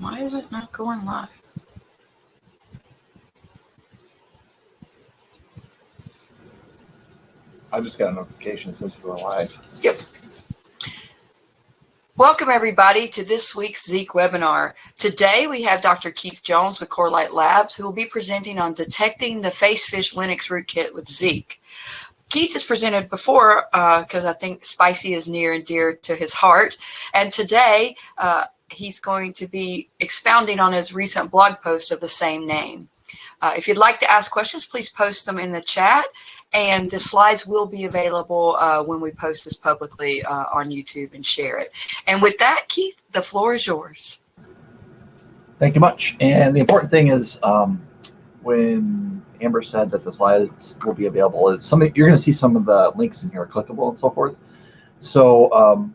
Why is it not going live? I just got a notification since you were live. Yep. Welcome everybody to this week's Zeek webinar. Today we have Dr. Keith Jones with Corelight Labs who will be presenting on detecting the FaceFish Linux rootkit with Zeek. Keith has presented before because uh, I think spicy is near and dear to his heart. And today uh, he's going to be expounding on his recent blog post of the same name. Uh, if you'd like to ask questions, please post them in the chat and the slides will be available uh, when we post this publicly uh, on YouTube and share it. And with that, Keith, the floor is yours. Thank you much. And the important thing is um, when Amber said that the slides will be available, it's something you're going to see some of the links in here clickable and so forth. So um,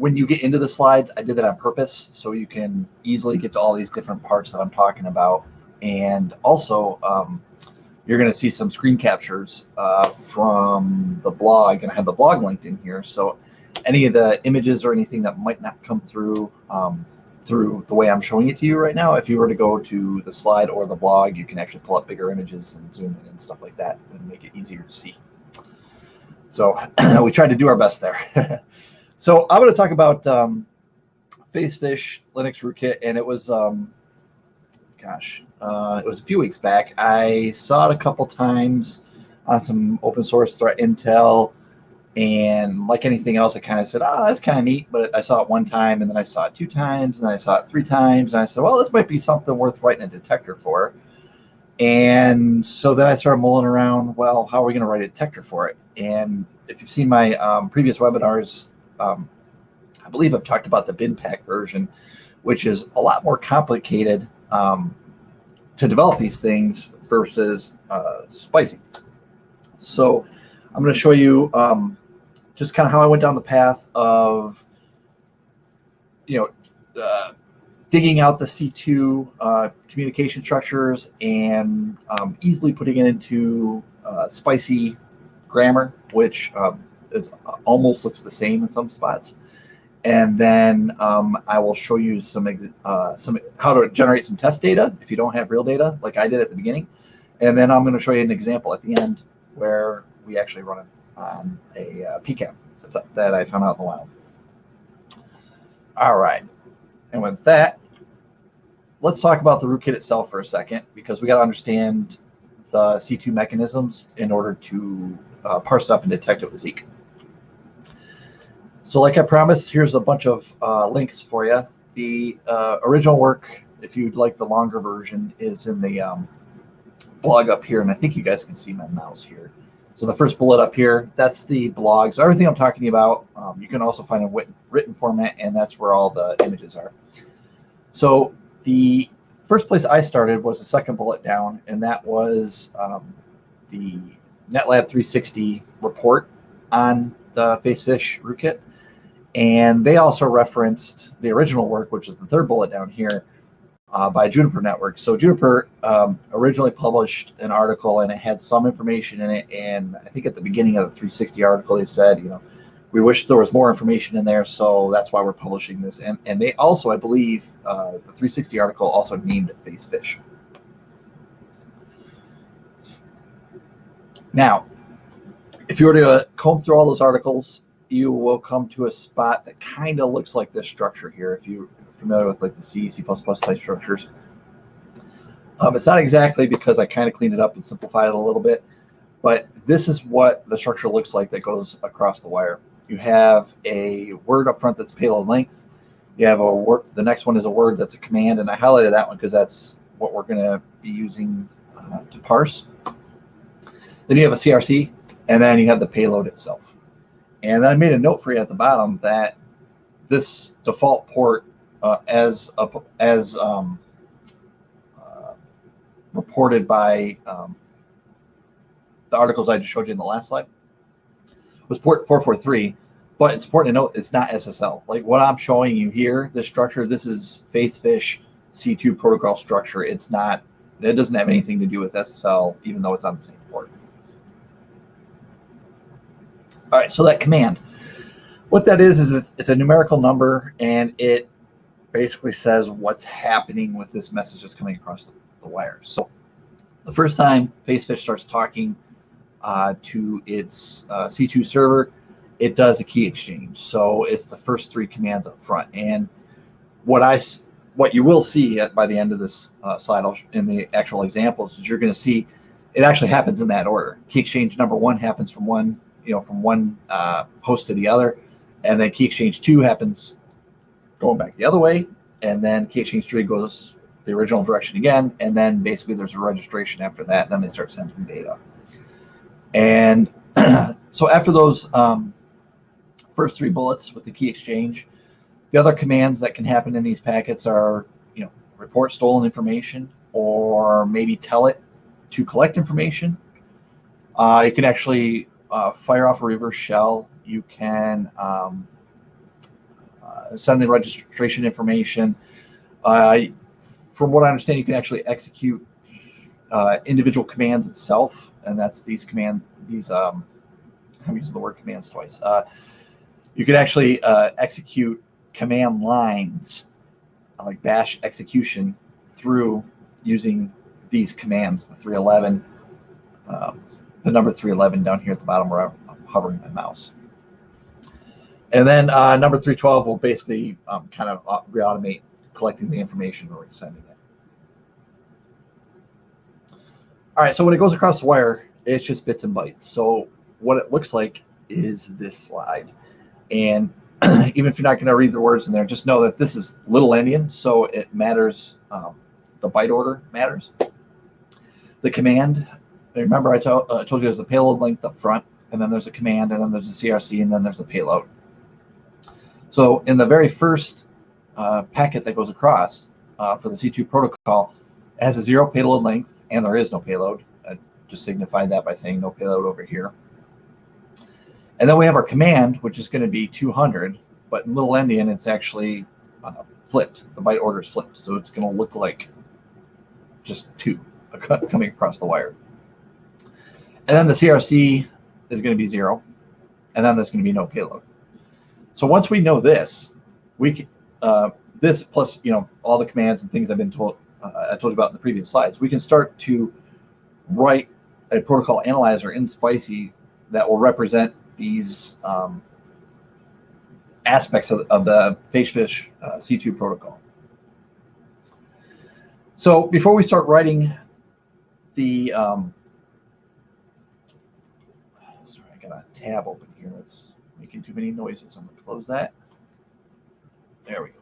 when you get into the slides, I did that on purpose so you can easily get to all these different parts that I'm talking about. And also, um, you're going to see some screen captures uh, from the blog, and I have the blog linked in here. So any of the images or anything that might not come through um, through the way I'm showing it to you right now, if you were to go to the slide or the blog, you can actually pull up bigger images and zoom in and stuff like that and make it easier to see. So we tried to do our best there. so I'm going to talk about um, FaceFish Linux rootkit, and it was um, gosh, uh, it was a few weeks back. I saw it a couple times on some open source threat intel. And like anything else, I kind of said, oh, that's kind of neat. But I saw it one time, and then I saw it two times, and then I saw it three times. And I said, well, this might be something worth writing a detector for. And so then I started mulling around, well, how are we going to write a detector for it? And if you've seen my um, previous webinars, um, I believe I've talked about the BinPAC version, which is a lot more complicated um, to develop these things versus uh, spicy. So I'm going to show you um, just kind of how I went down the path of, you know, uh, digging out the C2 uh, communication structures and um, easily putting it into uh, spicy grammar, which um, is almost looks the same in some spots and then um, I will show you some uh, some how to generate some test data if you don't have real data, like I did at the beginning. And then I'm going to show you an example at the end where we actually run it on a uh, PCAP that I found out in the wild. All right, and with that, let's talk about the rootkit itself for a second because we got to understand the C2 mechanisms in order to uh, parse it up and detect it with Zeek. So like I promised, here's a bunch of uh, links for you. The uh, original work, if you'd like the longer version, is in the um, blog up here. And I think you guys can see my mouse here. So the first bullet up here, that's the blog. So everything I'm talking about, um, you can also find in written format, and that's where all the images are. So the first place I started was the second bullet down, and that was um, the NetLab 360 report on the FaceFish rootkit. And they also referenced the original work, which is the third bullet down here, uh, by Juniper Network. So Juniper um, originally published an article and it had some information in it. And I think at the beginning of the 360 article, they said, you know, we wish there was more information in there, so that's why we're publishing this. And and they also, I believe, uh, the 360 article also named it FaceFish. Now, if you were to comb through all those articles you will come to a spot that kind of looks like this structure here. If you're familiar with like the C, C++ type structures. Um, it's not exactly because I kind of cleaned it up and simplified it a little bit, but this is what the structure looks like that goes across the wire. You have a word up front that's payload length. You have a word, the next one is a word that's a command, and I highlighted that one because that's what we're going to be using uh, to parse. Then you have a CRC, and then you have the payload itself. And I made a note for you at the bottom that this default port, uh, as a, as um, uh, reported by um, the articles I just showed you in the last slide, was port 443. But it's important to note it's not SSL. Like what I'm showing you here, this structure, this is FaceFish C2 protocol structure. It's not. It doesn't have anything to do with SSL, even though it's on the same port. All right, so that command, what that is is it's, it's a numerical number, and it basically says what's happening with this message that's coming across the, the wire. So the first time Facefish starts talking uh, to its uh, C2 server, it does a key exchange. So it's the first three commands up front. And what I what you will see by the end of this uh, slide in the actual examples is you're going to see it actually happens in that order. Key exchange number one happens from one, you know, from one uh, host to the other, and then key exchange two happens going back the other way, and then key exchange three goes the original direction again, and then basically there's a registration after that, and then they start sending data. And so after those um, first three bullets with the key exchange, the other commands that can happen in these packets are, you know, report stolen information, or maybe tell it to collect information. Uh, you can actually uh, fire off a reverse shell. You can um, uh, send the registration information. Uh, from what I understand, you can actually execute uh, individual commands itself, and that's these command these. Um, I'm using the word commands twice. Uh, you can actually execute command lines like bash execution through using these commands, the 311, um, the number 311 down here at the bottom where I'm hovering my mouse. And then uh, number 312 will basically um, kind of re-automate collecting the information or sending it. All right, so when it goes across the wire, it's just bits and bytes. So what it looks like is this slide. And even if you're not going to read the words in there, just know that this is little endian, so it matters. Um, the byte order matters the command. Remember, I uh, told you there's a payload length up front, and then there's a command, and then there's a CRC, and then there's a payload. So in the very first uh, packet that goes across uh, for the C2 protocol, it has a zero payload length, and there is no payload. I just signified that by saying no payload over here. And then we have our command, which is going to be 200, but in little endian, it's actually uh, flipped. The byte order is flipped, so it's going to look like just two coming across the wire. And then the CRC is going to be zero, and then there's going to be no payload. So once we know this, we uh, this plus you know all the commands and things I've been told uh, I told you about in the previous slides, we can start to write a protocol analyzer in Spicy that will represent these um, aspects of, of the Facefish uh, C2 protocol. So before we start writing the um, sorry, I got a tab open here. It's making too many noises. I'm gonna close that. There we go.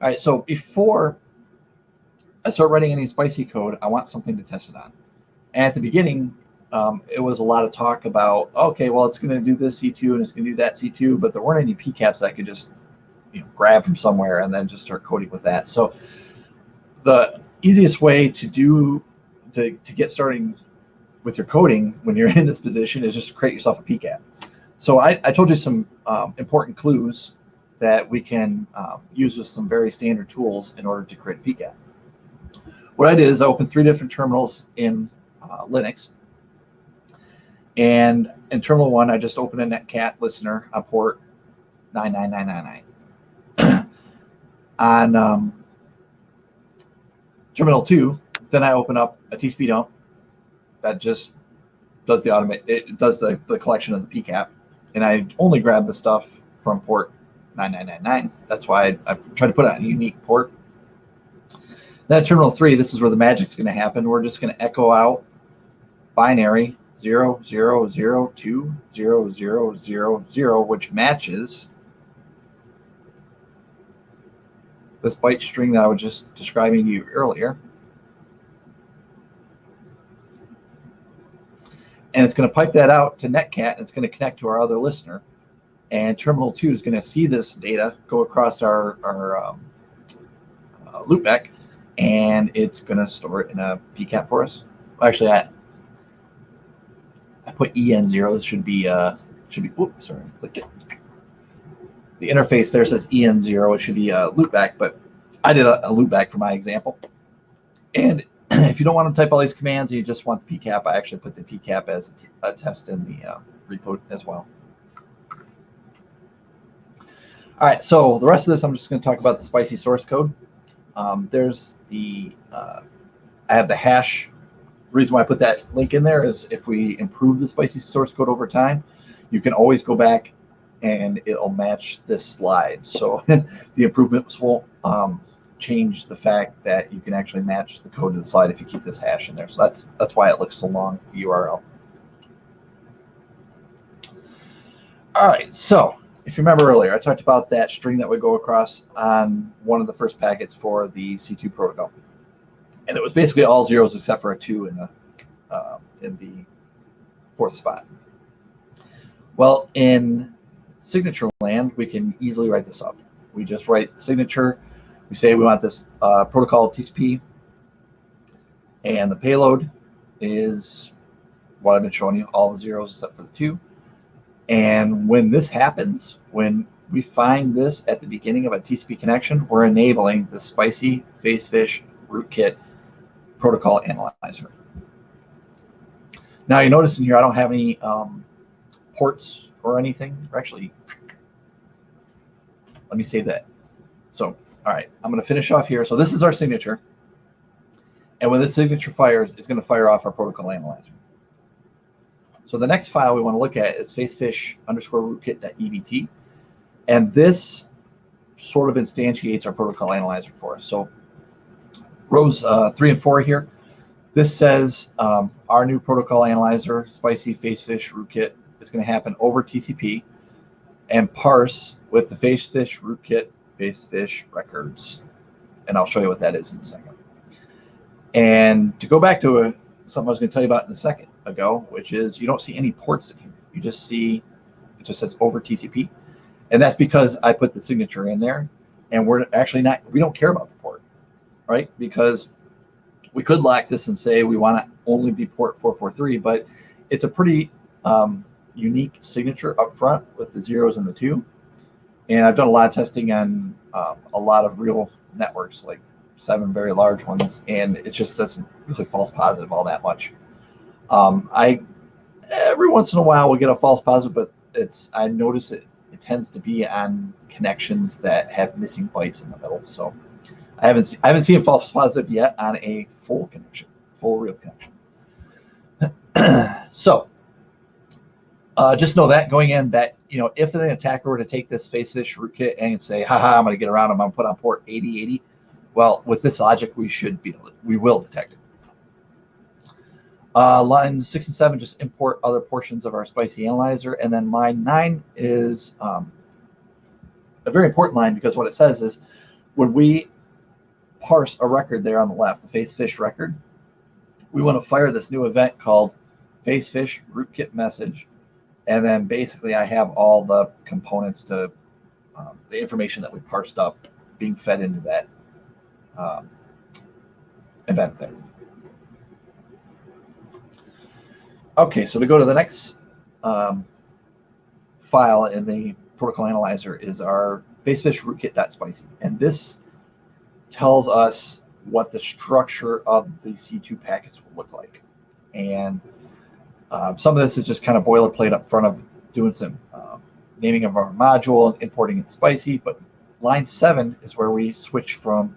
All right, so before I start writing any spicy code, I want something to test it on. And at the beginning, um, it was a lot of talk about, okay, well, it's going to do this C2 and it's going to do that C2, but there weren't any PCAPs I could just you know, grab from somewhere and then just start coding with that. So the easiest way to do to, to get starting with your coding when you're in this position is just create yourself a PCAP. So I, I told you some um, important clues that we can um, use with some very standard tools in order to create a PCAP. What I did is I opened three different terminals in uh, Linux. And in terminal one, I just opened a netcat listener on port 99999. on um, terminal two, then I open up a TCP dump that just does the automate, it does the, the collection of the PCAP. And I only grab the stuff from port 9999. That's why I, I try to put on a unique port. Then terminal three, this is where the magic's going to happen. We're just going to echo out binary 0, 0, 0, 2, 0, 0, 0, 0, which matches this byte string that I was just describing to you earlier. And it's going to pipe that out to Netcat, and it's going to connect to our other listener. And Terminal 2 is going to see this data go across our, our um, uh, loopback, and it's going to store it in a PCAP for us. Actually, I, I put EN0. This should be, uh, should be, whoops, sorry, I clicked it. The interface there says EN0. It should be a loopback, but I did a, a loopback for my example. And if you don't want to type all these commands and you just want the PCAP, I actually put the PCAP as a, test in the uh, repo as well. All right, so the rest of this, I'm just going to talk about the spicy source code. Um, there's the, uh, I have the hash. The reason why I put that link in there is if we improve the spicy source code over time, you can always go back and it'll match this slide. So the improvements will um, change the fact that you can actually match the code to the slide if you keep this hash in there. So that's that's why it looks so long, the URL. All right, so if you remember earlier, I talked about that string that would go across on one of the first packets for the C2 protocol. And it was basically all zeros except for a two in the, uh, in the fourth spot. Well, in signature land, we can easily write this up. We just write signature. We say we want this uh, protocol TCP, and the payload is what I've been showing you, all the zeros except for the two. And when this happens, when we find this at the beginning of a TCP connection, we're enabling the spicy facefish rootkit protocol analyzer. Now you notice in here, I don't have any um, ports or anything. Or actually, let me save that. So, all right, I'm going to finish off here. So this is our signature. And when this signature fires, it's going to fire off our protocol analyzer. So the next file we want to look at is facefish underscore rootkit.evt. And this sort of instantiates our protocol analyzer for us. So rows uh, three and four here, this says um, our new protocol analyzer, spicy facefish rootkit, is going to happen over TCP and parse with the facefish rootkit facefish records. And I'll show you what that is in a second. And to go back to a, something I was going to tell you about in a second, ago, which is you don't see any ports in here. You just see it just says over TCP. And that's because I put the signature in there and we're actually not, we don't care about the port, right? Because we could lock this and say we want to only be port 443, but it's a pretty um, unique signature up front with the zeros and the two. And I've done a lot of testing on um, a lot of real networks, like seven very large ones, and it just doesn't really false positive all that much. Um, I every once in a while we get a false positive, but it's I notice it it tends to be on connections that have missing bytes in the middle. So I haven't seen I haven't seen a false positive yet on a full connection, full real connection. so uh, just know that going in that you know if an attacker were to take this facefish rootkit and say, haha, I'm going to get around them, I'm going to put on port 8080. Well, with this logic, we should be able to, we will detect it. Uh, lines six and seven just import other portions of our spicy analyzer. And then line nine is um, a very important line because what it says is when we parse a record there on the left, the facefish record, we want to fire this new event called facefish rootkit message. And then basically I have all the components to um, the information that we parsed up being fed into that um, event there. Okay, so to go to the next um, file in the protocol analyzer is our facefish rootkit.spicy. And this tells us what the structure of the C2 packets will look like. And um, some of this is just kind of boilerplate up front of doing some um, naming of our module and importing it spicy. But line seven is where we switch from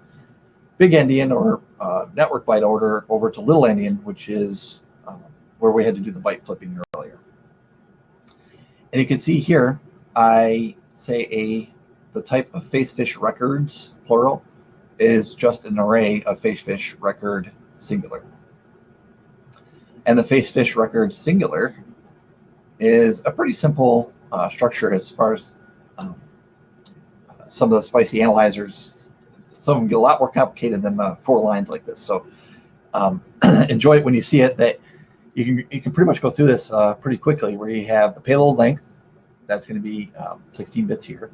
big endian or uh, network byte order over to little endian, which is where we had to do the byte flipping earlier. And you can see here, I say a the type of facefish records, plural, is just an array of facefish record singular. And the face fish record singular is a pretty simple uh, structure as far as um, some of the spicy analyzers. Some of them get a lot more complicated than uh, four lines like this. So um, enjoy it when you see it. That you can you can pretty much go through this uh, pretty quickly where you have the payload length that's going to be um, 16 bits here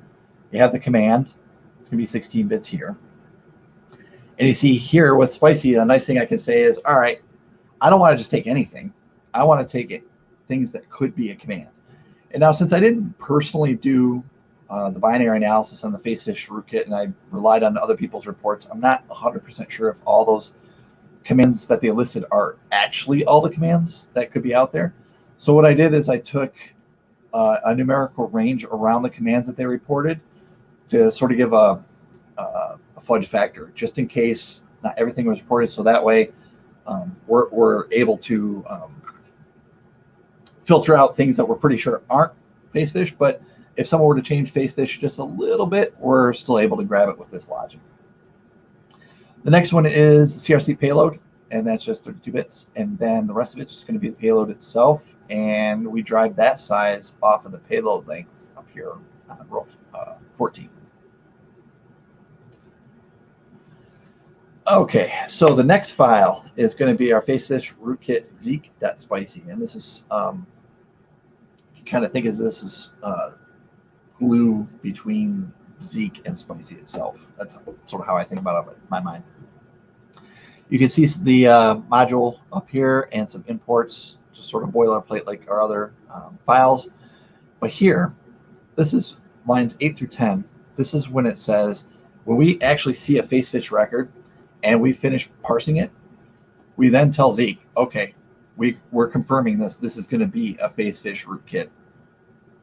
you have the command it's going to be 16 bits here and you see here with spicy a nice thing i can say is all right i don't want to just take anything i want to take it things that could be a command and now since i didn't personally do uh, the binary analysis on the facefish rootkit and i relied on other people's reports i'm not 100% sure if all those commands that they listed are actually all the commands that could be out there. So what I did is I took uh, a numerical range around the commands that they reported, to sort of give a, a, a fudge factor, just in case not everything was reported. So that way, um, we're, we're able to um, filter out things that we're pretty sure aren't face fish. But if someone were to change face fish just a little bit, we're still able to grab it with this logic. The next one is CRC payload, and that's just 32 bits. And then the rest of it's just going to be the payload itself. And we drive that size off of the payload length up here on row uh, 14. Okay, so the next file is going to be our facefish rootkit zeek.spicy. And this is, um, kind of think of this as uh, glue between Zeek and Spicy itself. That's sort of how I think about it in my mind. You can see the uh, module up here and some imports, just sort of boilerplate like our other um, files. But here, this is lines 8 through 10. This is when it says, when we actually see a facefish record and we finish parsing it, we then tell Zeek, okay, we, we're confirming this. This is going to be a facefish rootkit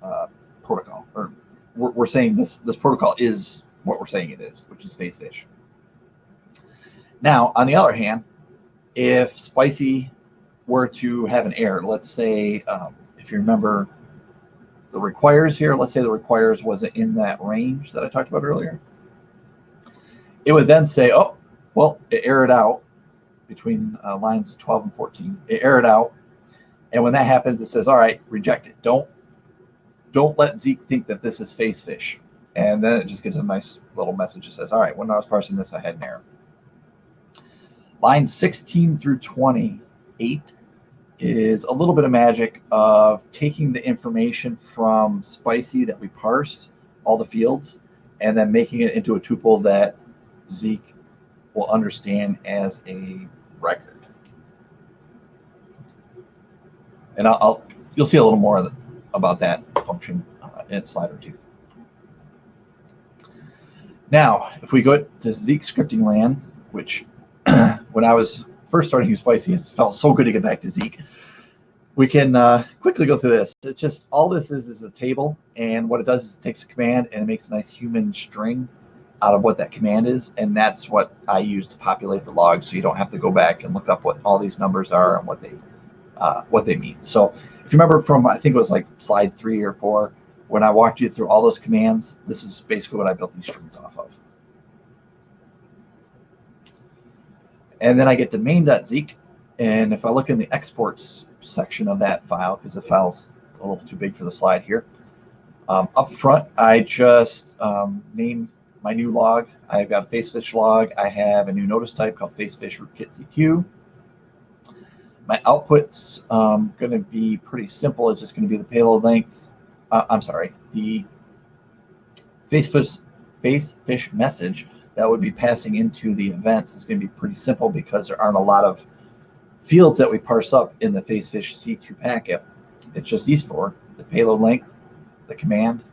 uh, protocol or we're, we're saying this this protocol is what we're saying it is, which is facefish. Now, on the other hand, if Spicy were to have an error, let's say, um, if you remember the requires here, let's say the requires wasn't in that range that I talked about earlier, it would then say, oh, well, it errored out between uh, lines 12 and 14. It errored out. And when that happens, it says, all right, reject it. Don't don't let Zeek think that this is face fish. And then it just gives a nice little message that says, all right, when I was parsing this, I had an error. Line 16 through 28 is a little bit of magic of taking the information from Spicy that we parsed, all the fields, and then making it into a tuple that Zeek will understand as a record. And I'll, I'll you'll see a little more about that function uh, in a slide or two. Now, if we go to Zeek scripting land, which when I was first starting Spicy, it felt so good to get back to Zeek. We can uh, quickly go through this. It's just all this is is a table, and what it does is it takes a command and it makes a nice human string out of what that command is, and that's what I use to populate the log, so you don't have to go back and look up what all these numbers are and what they uh, what they mean. So if you remember from, I think it was like slide three or four, when I walked you through all those commands, this is basically what I built these strings off of. And then I get to main.zeek. And if I look in the exports section of that file, because the file's a little too big for the slide here, um, up front, I just um, name my new log. I've got a facefish log. I have a new notice type called facefish rootkit CQ. My output's um, going to be pretty simple. It's just going to be the payload length. Uh, I'm sorry, the facefish, facefish message that would be passing into the events is going to be pretty simple because there aren't a lot of fields that we parse up in the facefish C2 packet. It's just these four, the payload length, the command,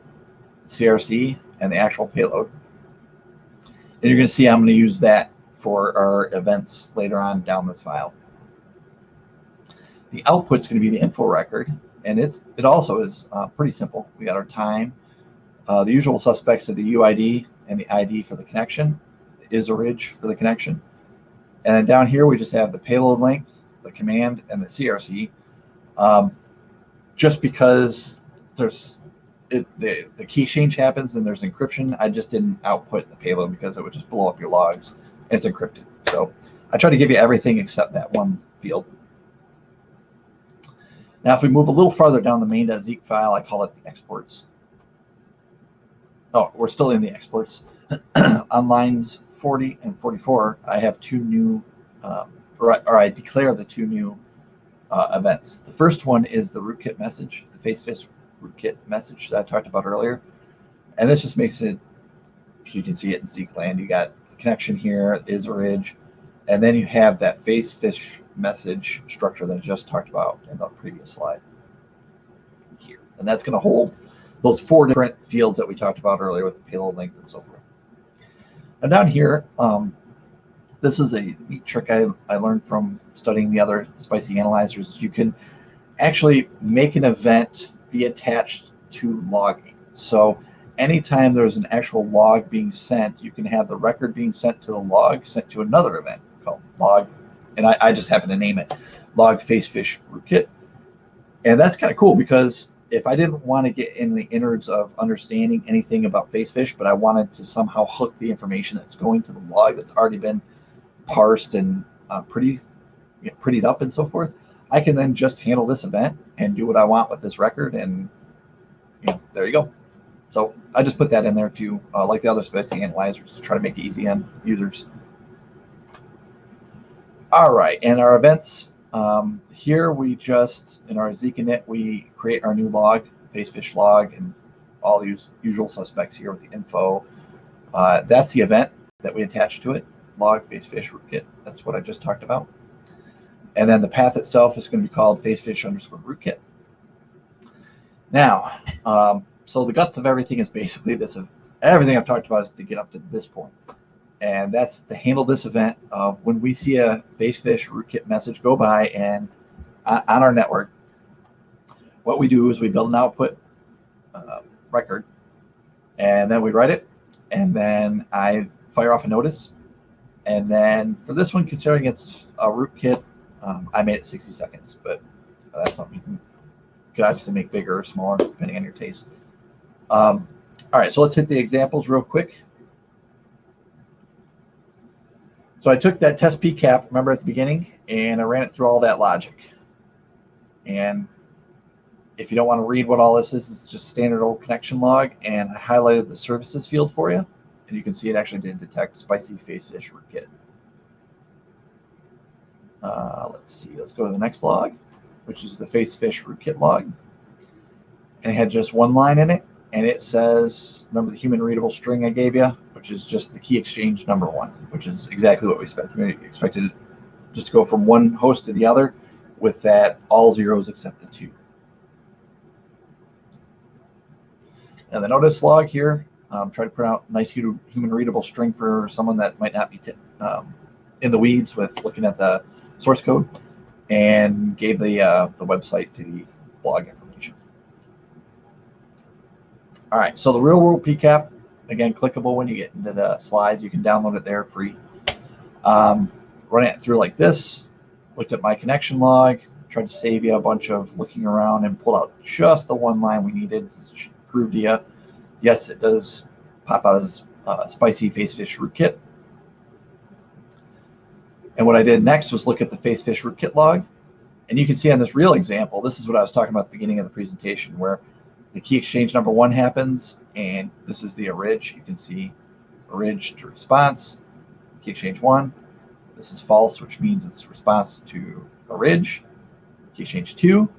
the CRC, and the actual payload. And you're going to see I'm going to use that for our events later on down this file. The output is going to be the info record, and it's it also is uh, pretty simple. We got our time, uh, the usual suspects of the UID and the ID for the connection, the ISORIG for the connection, and then down here we just have the payload length, the command, and the CRC. Um, just because there's it, the the key change happens and there's encryption, I just didn't output the payload because it would just blow up your logs. It's encrypted, so I try to give you everything except that one field. Now, if we move a little farther down the main.zeek file, I call it the exports. Oh, we're still in the exports. On lines 40 and 44, I have two new, um, or, I, or, I, declare the two new uh, events. The first one is the rootkit message, the facefish rootkit message that I talked about earlier. And this just makes it, so you can see it in Zeek land. You got the connection here, is orig, and then you have that facefish message structure that I just talked about in the previous slide here. And that's going to hold those four different fields that we talked about earlier with the payload length and so forth. And down here, um, this is a neat trick I, I learned from studying the other spicy analyzers. You can actually make an event be attached to logging. So anytime there's an actual log being sent, you can have the record being sent to the log sent to another event called log, and I, I just happen to name it log facefish rootkit. And that's kind of cool because if I didn't want to get in the innards of understanding anything about facefish, but I wanted to somehow hook the information that's going to the log that's already been parsed and uh, pretty, you know, prettied up and so forth, I can then just handle this event and do what I want with this record, and you know, there you go. So I just put that in there too, uh, like the other spicy analyzers, to try to make it easy on users. All right, and our events um, here we just, in our Zeek init, we create our new log, facefish log, and all the usual suspects here with the info. Uh, that's the event that we attach to it, log facefish rootkit. That's what I just talked about. And then the path itself is going to be called facefish underscore rootkit. Now, um, so the guts of everything is basically this. Everything I've talked about is to get up to this point and that's to handle this event of when we see a facefish rootkit message go by and uh, on our network what we do is we build an output uh, record and then we write it and then i fire off a notice and then for this one considering it's a rootkit um, i made it 60 seconds but that's something you can, can obviously make bigger or smaller depending on your taste um, all right so let's hit the examples real quick So I took that test PCAP, remember at the beginning, and I ran it through all that logic. And if you don't want to read what all this is, it's just standard old connection log. And I highlighted the services field for you. And you can see it actually did detect spicy face facefish rootkit. Uh, let's see, let's go to the next log, which is the facefish rootkit log. And it had just one line in it. And it says, remember the human readable string I gave you? which is just the key exchange number one, which is exactly what we expected. We expected just to go from one host to the other with that all zeros except the two. And the notice log here, um, try to print out nice human readable string for someone that might not be um, in the weeds with looking at the source code and gave the, uh, the website to the blog information. All right, so the real world PCAP, again, clickable when you get into the slides. You can download it there free. Um, run it through like this. Looked at my connection log. Tried to save you a bunch of looking around and pulled out just the one line we needed to prove to you. Yes, it does pop out as uh, spicy facefish rootkit. And what I did next was look at the facefish rootkit log. And you can see on this real example, this is what I was talking about at the beginning of the presentation, where the key exchange number one happens, and this is the orig. You can see orig to response, key exchange one. This is false, which means it's response to orig, key exchange two.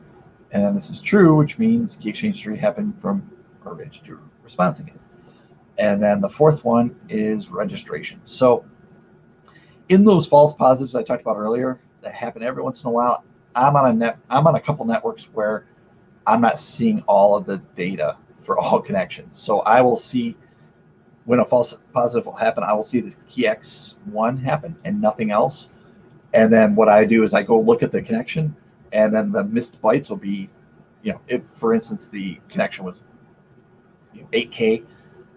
And then this is true, which means key exchange three happened from orig to response again. And then the fourth one is registration. So in those false positives I talked about earlier that happen every once in a while, I'm on a net, I'm on a couple networks where I'm not seeing all of the data for all connections. So I will see when a false positive will happen, I will see the key X1 happen and nothing else. And then what I do is I go look at the connection and then the missed bytes will be, you know, if for instance the connection was you know, 8K,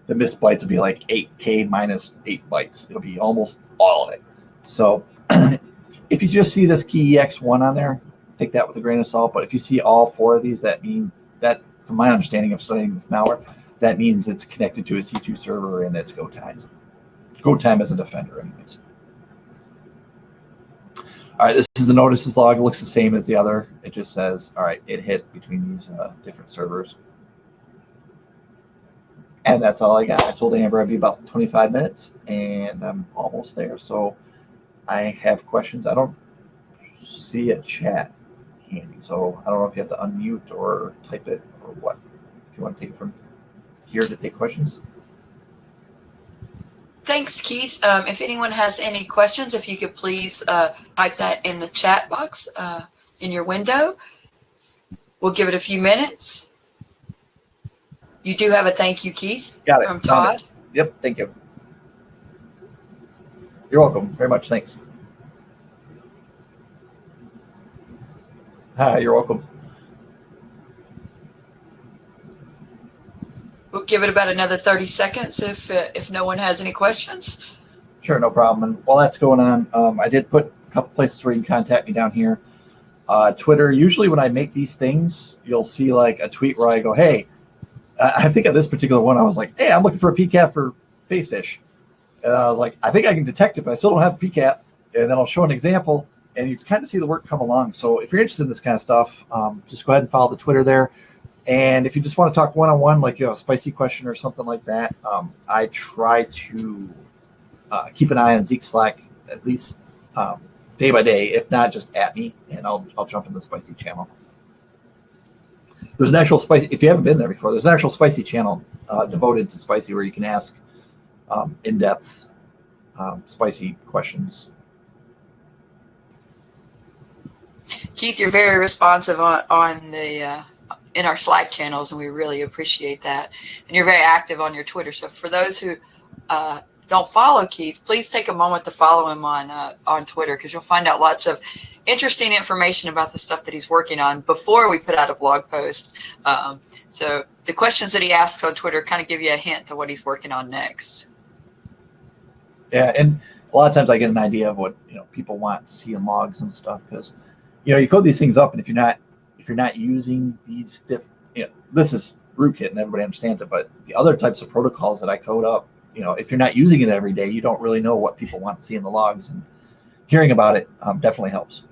the missed bytes will be like 8K minus 8 bytes. It'll be almost all of it. So if you just see this key X1 on there, take that with a grain of salt. But if you see all four of these, that mean that, from my understanding of studying this malware, that means it's connected to a C2 server and it's go time. Go time as a defender, anyways. All right, this is the notices log. It looks the same as the other. It just says, all right, it hit between these uh, different servers. And that's all I got. I told Amber I'd be about 25 minutes, and I'm almost there. So I have questions. I don't see a chat handy. So I don't know if you have to unmute or type it or what. If you want to take it from here to take questions. Thanks, Keith. Um, if anyone has any questions, if you could please uh, type that in the chat box uh, in your window. We'll give it a few minutes. You do have a thank you, Keith. Got it. From Todd. Yep, thank you. You're welcome. Very much. Thanks. Hi, you're welcome. we'll give it about another 30 seconds if uh, if no one has any questions. Sure, no problem. And while that's going on, um, I did put a couple places where you can contact me down here. Uh, Twitter. Usually, when I make these things, you'll see like a tweet where I go, "Hey," I I think of this particular one. I was like, "Hey, I'm looking for a PCAP for face fish," and I was like, "I think I can detect it, but I still don't have PCAP." And then I'll show an example, and you kind of see the work come along. So if you're interested in this kind of stuff, um, just go ahead and follow the Twitter there. And if you just want to talk one-on-one, like you know, a spicy question or something like that, um, I try to uh, keep an eye on Zeek Slack at least um, day by day. If not, just at me, and I'll I'll jump in the spicy channel. There's an actual spicy. If you haven't been there before, there's an actual spicy channel uh, devoted to spicy where you can ask um, in-depth um, spicy questions. Keith, you're very responsive on, on the uh, in our Slack channels, and we really appreciate that. And you're very active on your Twitter. So for those who uh, don't follow Keith, please take a moment to follow him on uh, on Twitter because you'll find out lots of interesting information about the stuff that he's working on before we put out a blog post. Um, so the questions that he asks on Twitter kind of give you a hint to what he's working on next. Yeah, and a lot of times I get an idea of what you know people want to see in logs and stuff because you know you code these things up, and if you're not if you're not using these diff, you know, this is rootkit and everybody understands it, but the other types of protocols that I code up, you know, if you're not using it every day, you don't really know what people want to see in the logs, and hearing about it um, definitely helps.